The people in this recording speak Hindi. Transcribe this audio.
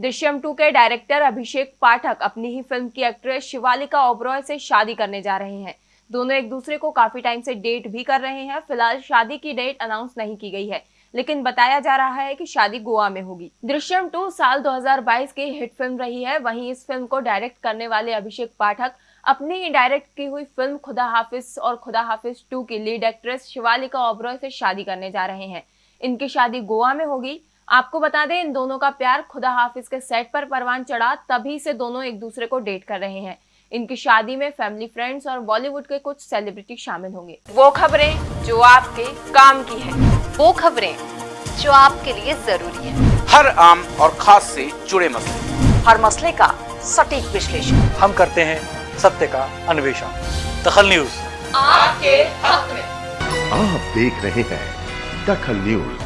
दृश्यम टू के डायरेक्टर अभिषेक पाठक अपनी ही फ़िल्म की एक्ट्रेस शिवालिका ओबरॉय से शादी करने जा रहे हैं। दोनों एक दूसरे को काफ़ी टाइम से डेट भी कर रहे हैं। फ़िलहाल शादी की डेट अनाउंस नहीं की गई है। लेकिन बताया जा रहा है कि शादी गोवा में होगी। दृश्यम टू साल 2022 की हिट फ़िल्म रही है। वहीं इस फ़िल्म को डायरेक्ट करने वाले अभिषेक पाठक अपनी ही डायरेक्ट की हुई फ़िल्म खुदा हाफिज और खुदा हाफिज टू की लीड एक्ट्रेस शिवालिका ओबरॉय से शादी करने जा रहे हैं। इनकी शादी गोवा में होगी। आपको बता दें इन दोनों का प्यार खुदा हाफिज के सेट पर परवान चढ़ा तभी से दोनों एक दूसरे को डेट कर रहे हैं। इनकी शादी में फैमिली फ्रेंड्स और बॉलीवुड के कुछ सेलिब्रिटी शामिल होंगे। वो खबरें जो आपके काम की है। वो खबरें जो आपके लिए ज़रूरी है। हर आम और खास से जुड़े मसले। हर मसले का सटीक विश्लेषण। हम करते हैं सत्य का अन्वेषण। दखल न्यूज़। आपके हक में। आप देख रहे हैं दखल न्यूज़।